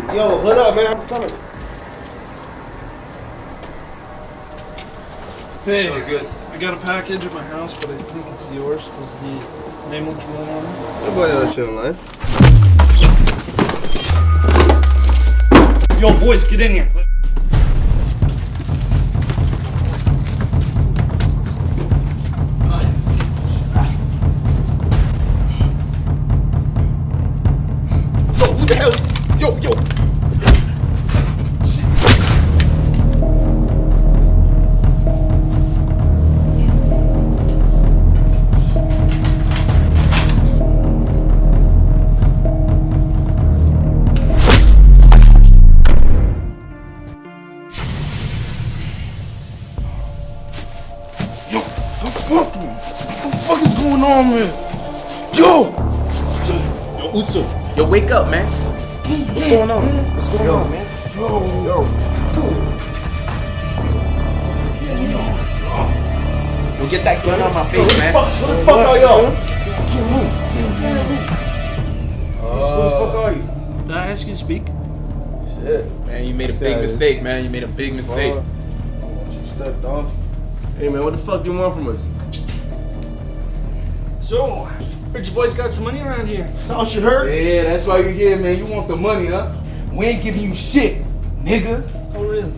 what up, man? I'm coming. Hey, That was good. I got a package at my house, but I think it's yours. Does the name look familiar on it? Boy that shit online. Yo, boys, get in here. Yo, yo. Shit. Yo, the fuck? What the fuck is going on, man? Yo! Yo, Uso. Yo, wake up, man. What's going on? What's going Yo. on, man? Yo! Yo. Yo, get that gun on my face, man. Fuck, who the fuck are y'all? Can't move. Who the fuck are you? Uh, did I ask you to speak? Shit. Man, you made a big mistake, man. You made a big mistake. Fuck. You stepped off. Hey, man, what the fuck do you want from us? So, heard your boys got some money around here. How she hurt? Yeah, that's why you here, man. You want the money, huh? We ain't giving you shit, nigga. Oh, really?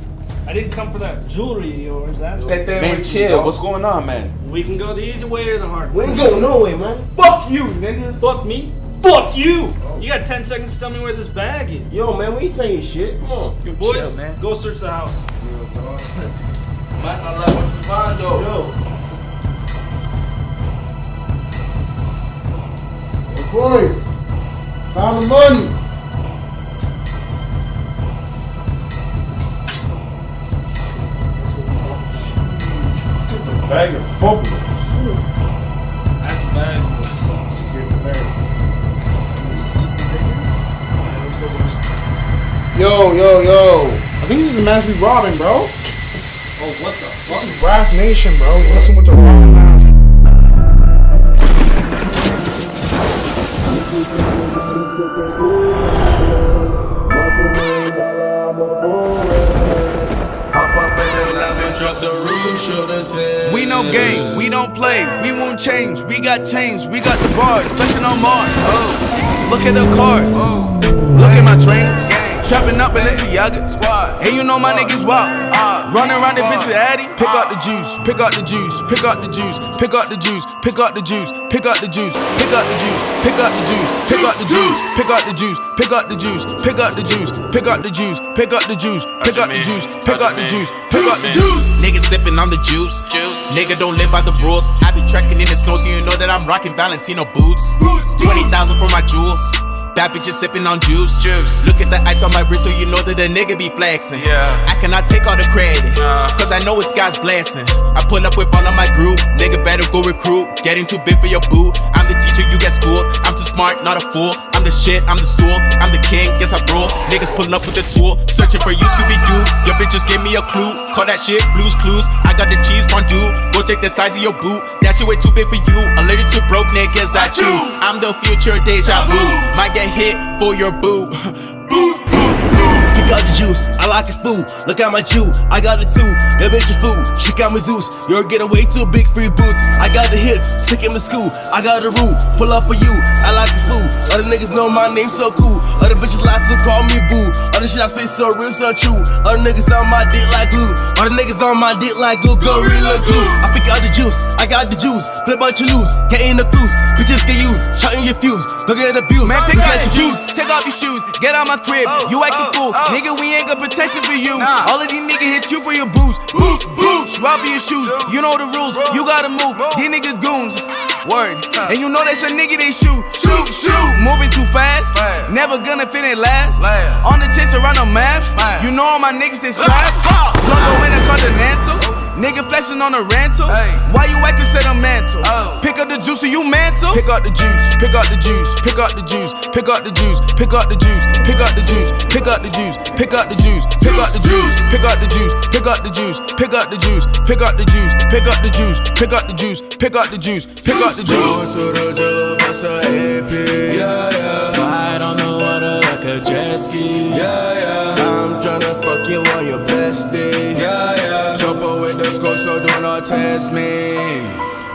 I didn't come for that jewelry of yours, that's Let that Man, wait, chill. What's going on, man? We can go the easy way or the hard way. We ain't going way, man. Fuck you, nigga. Fuck me. Fuck you! You got 10 seconds to tell me where this bag is. Yo, man, we ain't saying shit. Come on. Yo, Boys, chill, man. go search the house. Might not like what you find, though. Yo. Boys. Found the money. Bag of fumble. That's a bag. Get the bag. Yo, yo, yo. I think this is the man we robbing, bro. Oh, what the fuck? This is Wrath Nation, bro. Listen with the wrong No game, we don't play, we won't change. We got chains, we got the bars, flexing on Mars. Oh. Look at the cars, look at my trainers. Trapping up Balenciaga. And you know my niggas wild. Running around the bitch with Addy. Pick out the juice, pick out the juice, pick out the juice, pick out the juice, pick out the juice, pick out the juice, pick out the juice, pick out the juice, pick out the juice, pick out the juice, pick out the juice, pick out the juice, pick out the juice, pick out the juice, pick out the juice, pick out the juice, pick out the juice. Nigga sipping on the juice. Nigga don't live by the rules. I be trekking in the snow, so you know that I'm rocking Valentino boots. 20,000 for my jewels. Bad bitches sipping on juice. juice. Look at the ice on my wrist, so you know that the nigga be flexing. I cannot take all the credit, cause I know it's God's blessing. I pull up with all of my group. Nigga better go recruit. Getting too big for your boot. I'm the teacher, smart, not a fool. I'm the shit, I'm the stool. I'm the king, guess I rule. Niggas pulling up with the tool. Searching for you, Scooby Doo. Your bitch just gave me a clue. Call that shit blues clues. I got the cheese fondue. Go check the size of your boot. That shit way too big for you. Allergic to broke niggas, I chew. I'm the future deja vu. Might get hit for your boot. Pick out the juice, I like it food. Look at my Jew, I got it too. That bitch is food, she got me Zeus. You're getting way too big for your boots. I got the hits, take him to school. I got the rule, pull up for you. I like the food. Other niggas know my name so cool. Other bitches like to call me boo. Other shit I spit so real, so true. Other niggas on my dick like glue. All the niggas on my dick like glue, gorilla glue. I pick out the juice, I got the juice. Play but you lose, get in the clues. Bitches get used, shot in your fuse. Don't get abused. Man, pick Look out the your juice, take off your shoes, get out my crib. Oh, you acting oh, fool, oh. nigga. We ain't got protection for you. All of these niggas hit you for your boost, boost, boost. Swap for your shoes, you know the rules. You gotta move. These niggas goons. Word, and you know that's a nigga they shoot, shoot, shoot. Moving too fast, never gonna fit it last. On the chase around the map, you know all my niggas they strapped. Logo in a continental. Nigga flashing on a rental. Hey. Why you acting set a mantle? Oh. Pick up the juice, so you mantle. Pick up the juice, pick up the juice, pick up the juice, pick up the juice, pick up the juice, pick up the juice, pick up the juice, pick up the juice, pick up the juice, pick up the juice, pick up the juice, pick up the juice, pick up the juice, pick up the juice, pick up the juice, pick up the juice, pick up the juice. Slide on the water like a jet ski. Yeah, yeah. I'm tryna fuck you on your best day. Yeah, yeah test me.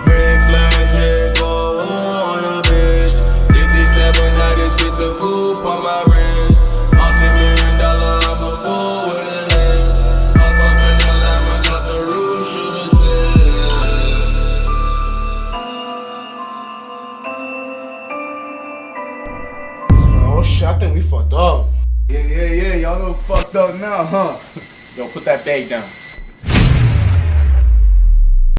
Brick legend, go on a bitch. 57 now this get the coupe on my wrist. Multi-million dollar, I'm a fool with a list. Up up in the I got the roof, shoot a tip. Oh shit, I think we fucked up. Yeah, yeah, yeah. Y'all know fucked up now, huh? Yo, put that bag down.